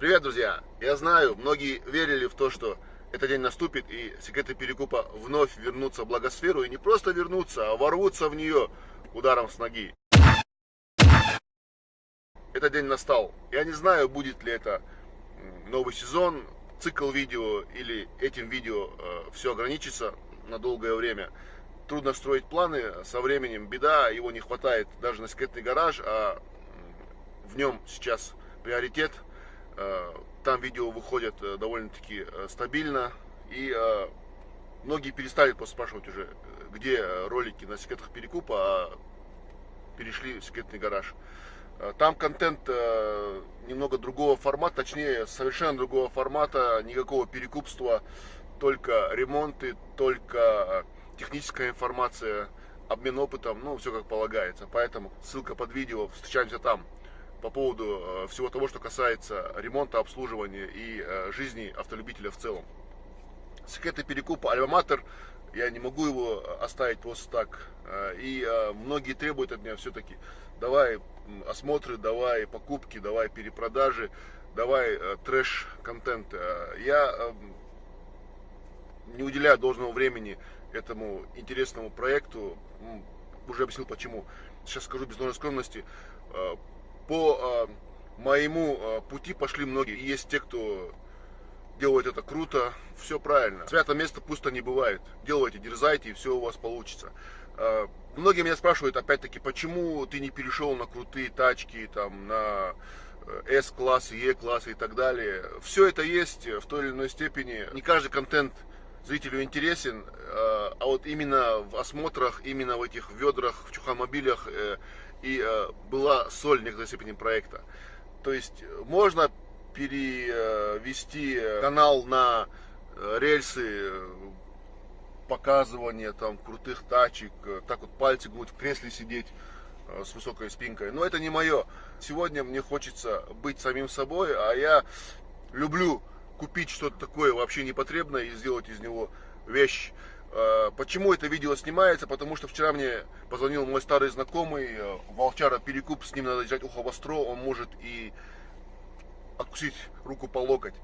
Привет, друзья! Я знаю, многие верили в то, что этот день наступит и секреты перекупа вновь вернутся в благосферу и не просто вернутся, а ворвутся в нее ударом с ноги. Этот день настал. Я не знаю, будет ли это новый сезон, цикл видео или этим видео э, все ограничится на долгое время. Трудно строить планы, со временем беда, его не хватает даже на секретный гараж, а в нем сейчас приоритет – там видео выходят э, довольно-таки э, стабильно. И многие перестали просто спрашивать уже, где ролики на секретах перекупа, а перешли в секретный гараж. Там контент немного другого формата, точнее совершенно другого формата, никакого перекупства, только ремонты, только техническая информация, обмен опытом, ну все как полагается. Поэтому ссылка под видео, встречаемся там по поводу э, всего того, что касается ремонта, обслуживания и э, жизни автолюбителя в целом. Секреты перекупа Альма-Матер, я не могу его оставить просто так. Э, и многие требуют от меня все-таки, давай осмотры, давай покупки, давай перепродажи, давай трэш-контент. Я не уделяю должного времени этому интересному проекту. Уже объяснил почему. Сейчас скажу без нужной скромности по э, моему э, пути пошли многие. И есть те, кто делает это круто, все правильно. Свято место пусто не бывает. Делайте, дерзайте, и все у вас получится. Э, многие меня спрашивают, опять-таки, почему ты не перешел на крутые тачки, там, на S-классы, E-классы и так далее. Все это есть в той или иной степени. Не каждый контент зрителю интересен, а вот именно в осмотрах, именно в этих ведрах, в чухомобилях и э, была соль в некоторой степени проекта. То есть э, можно перевести э, канал на рельсы показывания там крутых тачек, так вот пальцы будут в кресле сидеть с высокой спинкой. Но это не мое. Сегодня мне хочется быть самим собой, а я люблю купить что-то такое вообще непотребное и сделать из него вещь. Э, почему это видео снимается? Потому что вчера мне позвонил мой старый знакомый, э, Волчара Перекуп, с ним надо держать ухо востро, он может и откусить руку по локоть.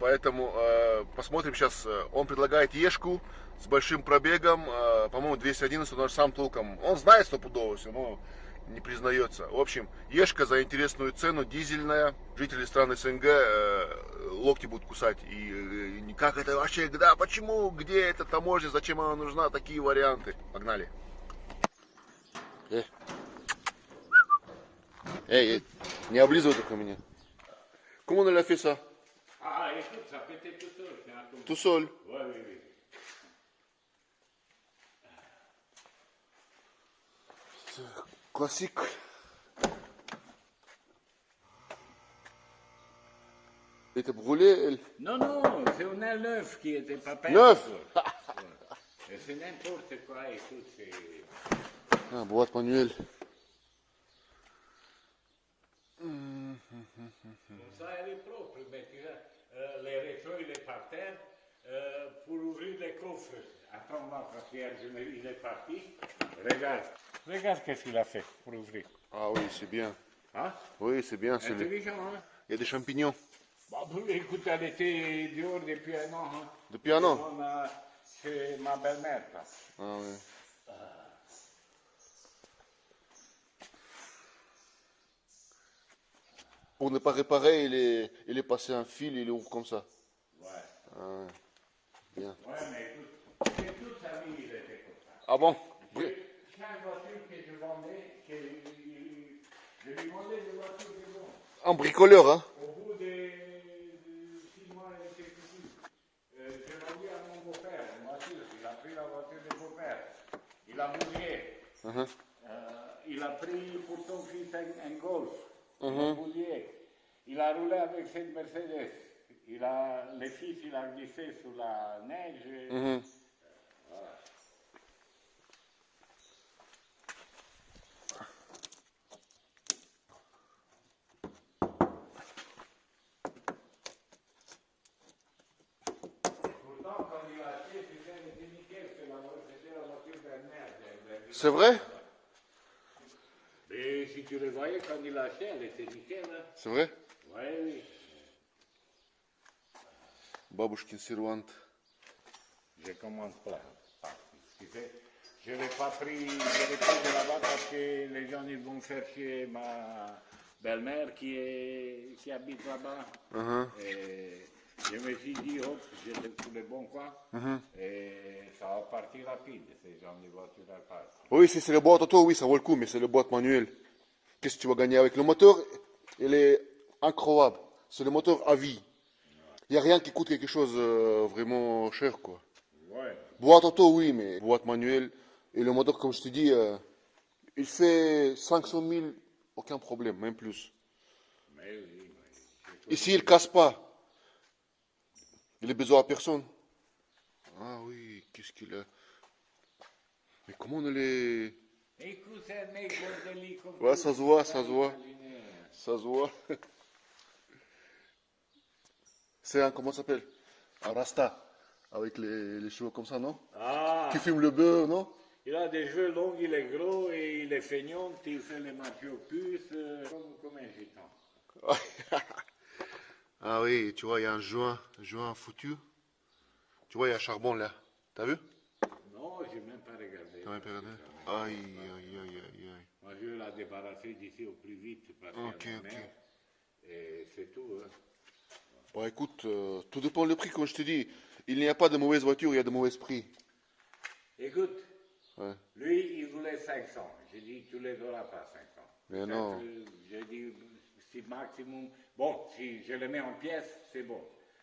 Поэтому э, посмотрим сейчас. Он предлагает Ешку с большим пробегом, э, по-моему, 211, он сам толком. Он знает стопудово все, но не признается. В общем, Ешка за интересную цену, дизельная. Жители стран СНГ э, локти будут кусать. И э, как это вообще, да, почему, где эта таможня, зачем она нужна, такие варианты. Погнали. Э. Эй, эй, не облизывай только меня. Comment on l'a fait ça Classique. Elle était brûlée, elle Non, non, c'est un air neuf qui était pas peint. Neuf. C'est n'importe quoi, écoute, c'est... Ah, boîte manuelle. Comme ça, elle est propre, mais tu vois, euh, les rétros, il est par terre. Euh, pour ouvrir les coffres, attends-moi, parce qu'il est parti. Regarde. Regarde qu'est-ce qu'il a fait pour ouvrir. Ah oui, c'est bien. Hein? Oui, c'est bien. Le... Intelligent, hein? Il y a des champignons. Bah, écoute, elle était dehors depuis un an. Hein. Depuis un an On a chez ma belle-mère. Ah oui. Pour ne pas réparer, il est, il est passé un fil, il ouvre comme ça. Ouais. Ah. Bien. Ouais, mais écoute, c'est toute sa vie, il était comme ça. Ah bon Chaque voiture que je vendais, que je lui demandais des voitures de bon. Un bricoleur, hein? Au bout de, de six mois et quelques jours, euh, j'ai vendu à mon beau-père une voiture. Il a pris la voiture de beau-père. Il a mouillé. Mhm. Euh, il a pris pour son fils un, un golf. Il a Mhm. mouillé. Il a roulé avec cette Mercedes. Il a, le fils, il a glissé sous la neige. et-. Pourtant, C'est vrai Mais si tu le voyais quand il a acheté, elle était nickel. Hein. C'est vrai Oui, oui. Бабушкин сервант. Je commence pas. Je ne l'ai pas pris, de là-bas parce que les gens ils vont faire ma belle-mère qui, qui habite là-bas. Uh-huh. Je me suis dit, oh, hop, j'ai tous les bons quoi. Uh-huh. Et ça va partir rapide, ces gens de. Oui, c'est le boîte auto, oui, ça vaut le coup, mais c'est le boîte manuel. Qu'est-ce que tu vas gagner avec le moteur? Il est incroyable. C'est le moteur à vie. Il n'y a rien qui coûte quelque chose euh, vraiment cher, quoi. Boîte auto, oui, mais boîte manuelle. Et le moteur, comme je te dis, euh, il fait 500 000, aucun problème, même plus. Mais oui, oui. Ici, il casse pas. Il est besoin à personne. Ah oui, qu'est-ce qu'il a? Mais comment on les... Écoute, comme ça se voit, ça se voit. Ça se voit. C'est un, comment ça s'appelle? Un. Avec les, les cheveux comme ça, non? Ah, Qui fume le beurre, non? Il a des cheveux longs, il est gros et il est feignant, il fait les puces, euh, comme, comme un gitan. Ah oui, tu vois, il y a un joint, un joint foutu. Tu vois, il y a un charbon là. T'as vu? Non, je n'ai même pas regardé. T'as même pas regardé? Aïe, aïe, aïe, aïe, aïe. Moi, je vais la débarrasser d'ici au plus vite parce Ok, ok. mère. Et c'est tout. Hein. Bon, écoute, euh, tout dépend du prix, comme je te dis. Il n'y a pas de mauvaise voiture, il y a de mauvais prix. Écoute, Ouais. lui, il voulait 500. J'ai dit, tu les auras pas 500. Mais non. euh, J'ai dit, si maximum. Bon, si je les mets en pièces, c'est bon.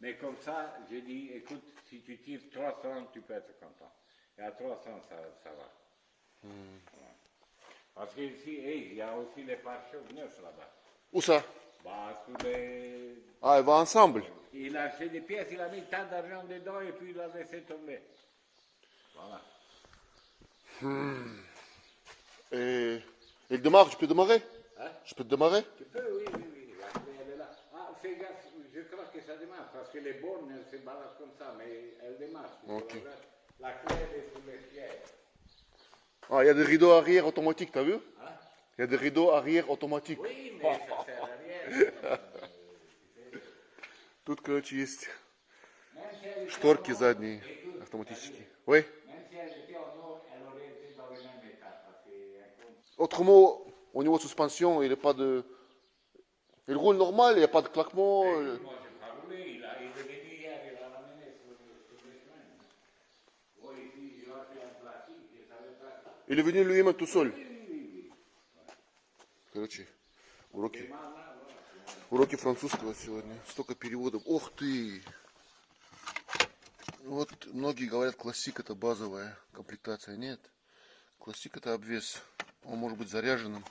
Mais comme ça, j'ai dit, écoute, si tu tires 300, tu peux être content. Et à 300, ça, ça va. Hmm. Parce qu'ici, hey, il y a aussi les pare-chocs neufs là-bas. Où ça? Ah, ils vont ensemble. Il a acheté des pièces, il a mis tant d'argent dedans et puis il a laissé tomber. Voilà. Et, et il démarre, je peux démarrer Hein? Je peux te démarrer Tu peux, oui, oui, oui, la clé elle est là. Ah, fais gaffe, je crois que ça démarre, parce que les bornes, elles se baladent comme ça, mais elles démarrent. La clé, elle est sous les pieds. Ah, il y a des rideaux arrière automatiques, t'as vu? Hein? Il y a des rideaux arrière automatiques. Oui, mais ça sert à rien. Тут, короче, есть шторки задние автоматические. Euh, euh. Chemins. Moi, ici, je l'ai fait en plastique, je savais pas. Il est venu lui-même tout seul. Короче, уроки, уроки французского сегодня. Столько переводов. Ох ты! Вот многие говорят, классик это базовая комплектация. Нет. Классик это обвес. Он может быть заряженным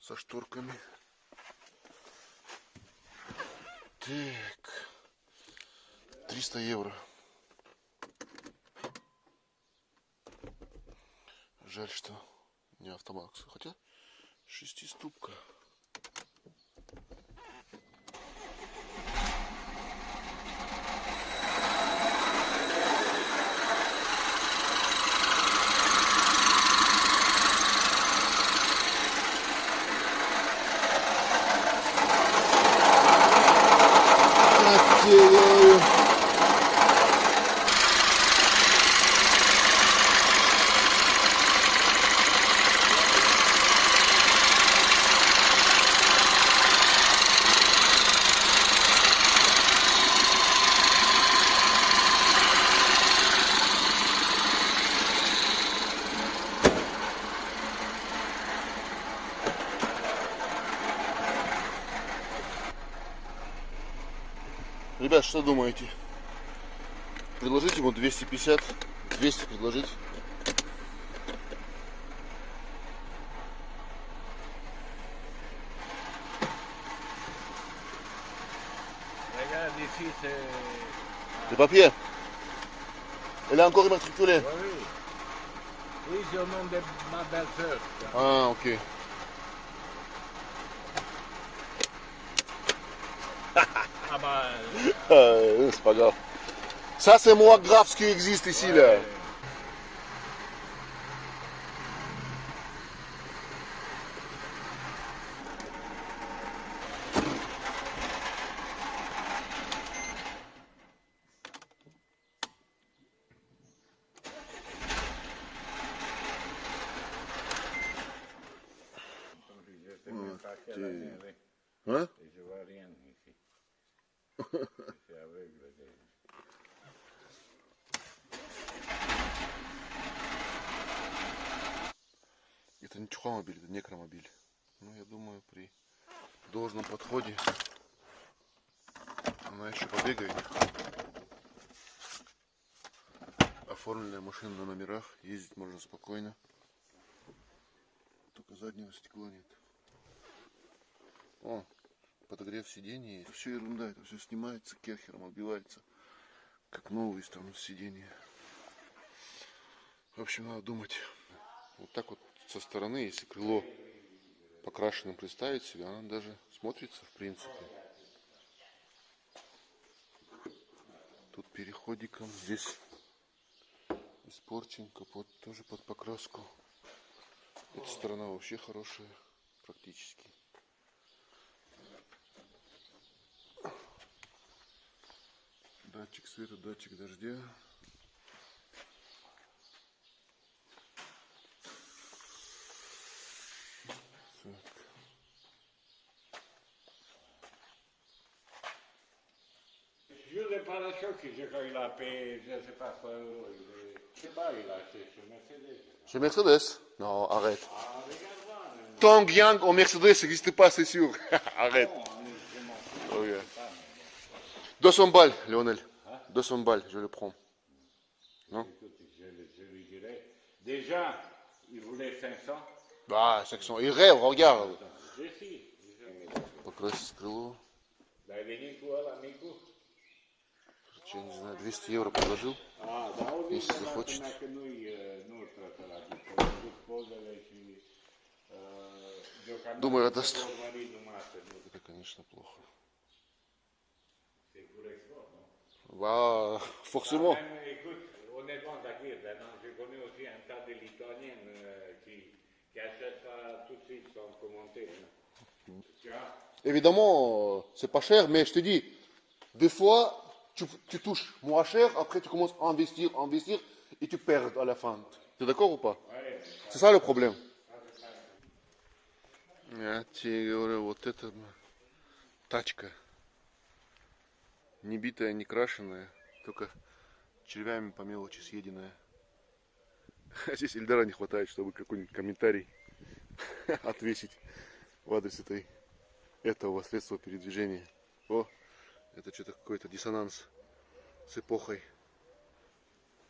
со шторками. Так. 300 евро. Жаль, что не автомакс. Хотя шестиступка. Ай-яй-яй. Ребят, что думаете? Предложить ему 250? 200 предложить? Le papier Elle est encore immatriculée Oui, oui. C'est au nom de ma belle-sœur. Ah, ok. Ah bah. Euh... euh c'est pas grave. Ça, c'est moins grave ce qui existe ici, là. Mmh, hein? Это не чухомобиль, это некромобиль. Ну, я думаю, при должном подходе она еще побегает. Оформленная машина на номерах, ездить можно спокойно. Только заднего стекла нет. О, подогрев сидений есть. Все ерунда, это все снимается керхером, отбивается. Как новые там сиденья. В общем, надо думать. Вот так вот со стороны, если крыло покрашенным представить себе, она даже смотрится в принципе. Тут переходиком, здесь испорчен капот тоже под покраску. Эта сторона вообще хорошая, практически. Датчик света, датчик дождя. Так. Juste le pare-chocs, je crois qu'il a payé, je ne sais pas quoi, euros. il est- Je sais pas, il a acheté sur Mercedes. Chez Mercedes Non, arrête. Ah, regarde moi. mais Tong Yang au Mercedes n'existe pas, c'est sûr. arrête. bon, 200 balles, Lionel. 200 balles, je le prends. Écoute, je, je lui dirais. Déjà, il voulait 500. Да, 500. И рев, regarde. Je suis. je- Покрасить крыло. Я не знаю, 200 евро предложил. Если захочет. Думаю, отдаст. Это, конечно, плохо. Bah, forcément. Ah, même, écoute, honnêtement, Zakir, maintenant, je connais aussi un tas de Lituaniens euh, qui, qui achètent ça tout de suite sans commenter. hein. Tu vois? Évidemment, euh, c'est pas cher, mais je te dis, des fois, tu, tu touches moins cher, après tu commences à investir, investir, et tu perds à la fin. Tu es d'accord ou pas Ouais, C'est ça le problème. Я тебе говорю, вот эта м, тачка. Не битая, не крашеная, только червями по мелочи съеденная. А здесь Ильдара не хватает, чтобы какой-нибудь комментарий отвесить в адрес этой, этого средства передвижения. О, это что-то какой-то диссонанс с эпохой.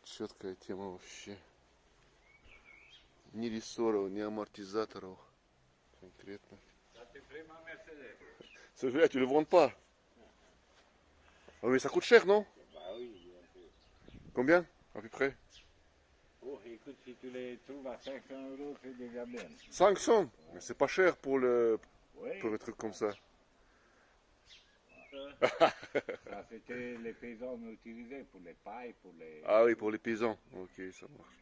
Четкая тема вообще. Ни рессоров, ни амортизаторов. Конкретно. ça c'est vraiment Le. Ah, mais ça coûte cher, non Bah oui, bien sûr. Combien À peu près Oh, écoute, si tu les trouves à 500 euros, c'est déjà bien. 500 Mais c'est pas cher pour, le, pour un truc comme ça. ça c'était les paysans utilisaient pour les pailles, pour les... Ah oui, pour les paysans. Ok, ça marche.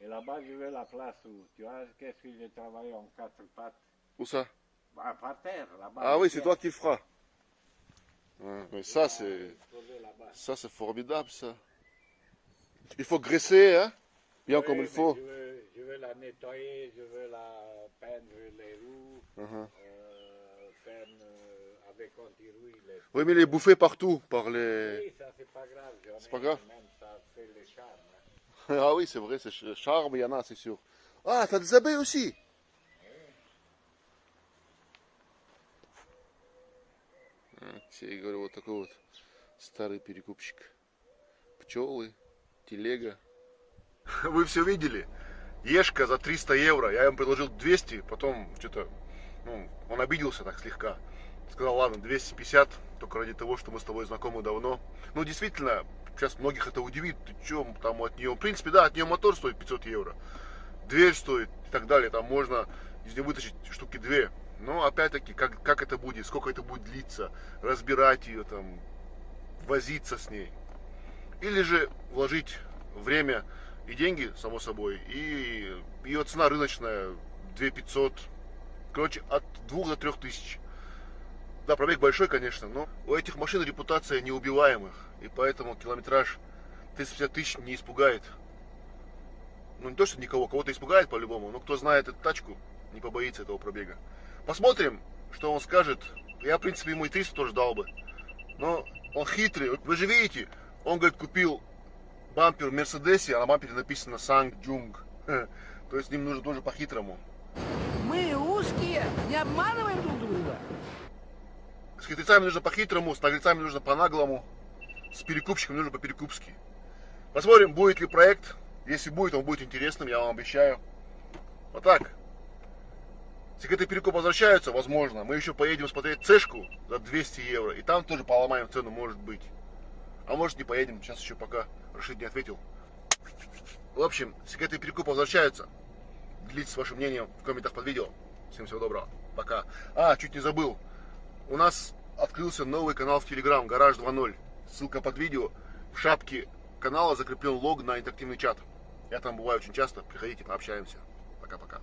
Et là-bas, je veux la place où, tu vois, qu'est-ce que j'ai travaillé en quatre pattes Où ça bah, Par terre, là-bas. Ah oui, c'est toi qui le feras. Mais ça, c'est ça c'est formidable, ça. Il faut graisser, hein Bien Oui, comme il faut. Je veux, je veux la nettoyer, je veux la peindre les roues, euh, faire avec anti-rouille. Les... Oui, mais les bouffer partout par les... Oui, ça c'est pas grave. C'est pas grave. Même ça fait le charme. hein. Ah oui, c'est vrai, c'est ch- charme, il y en a, c'est sûr. Ah, t'as des abeilles aussi? Я говорю, вот такой вот старый перекупщик. Пчелы, телега. Вы все видели? Ешка за 300 евро. Я ему предложил 200, потом что-то, ну, он обиделся так слегка. Сказал, ладно, 250, только ради того, что мы с тобой знакомы давно. Ну, действительно, сейчас многих это удивит. Ты че, там от нее, в принципе, да, от нее мотор стоит 500 евро. Дверь стоит и так далее. Там можно из нее вытащить штуки две. Но опять-таки, как, как это будет, сколько это будет длиться, разбирать ее там, возиться с ней. Или же вложить время и деньги, само собой, и ее цена рыночная 2500, короче, от 2 до 3 тысяч. Да, пробег большой, конечно, но у этих машин репутация неубиваемых, и поэтому километраж 350 тысяч не испугает. Ну, не то, что никого, кого-то испугает по-любому, но кто знает эту тачку, не побоится этого пробега. Посмотрим, что он скажет. Я, в принципе, ему и 300 тоже дал бы. Но он хитрый. Вы же видите, он, говорит, купил бампер в Мерседесе, а на бампере написано SsangYong. То есть с ним нужно тоже по-хитрому. Мы узкие, не обманываем друг друга. С хитрецами нужно по-хитрому, с наглецами нужно по-наглому, с перекупщиком нужно по-перекупски. Посмотрим, будет ли проект. Если будет, он будет интересным, я вам обещаю. Вот так. Секреты перекупа возвращаются, возможно. Мы еще поедем смотреть цешку за 200 евро. И там тоже поломаем цену, может быть. А может не поедем, сейчас еще пока Рашид не ответил. В общем, секреты перекупа возвращаются. Делитесь вашим мнением в комментах под видео. Всем всего доброго. Пока. А, чуть не забыл. У нас открылся новый канал в Telegram, Гараж 2.0. Ссылка под видео. В шапке канала закреплен лог на интерактивный чат. Я там бываю очень часто. Приходите, пообщаемся. Пока-пока.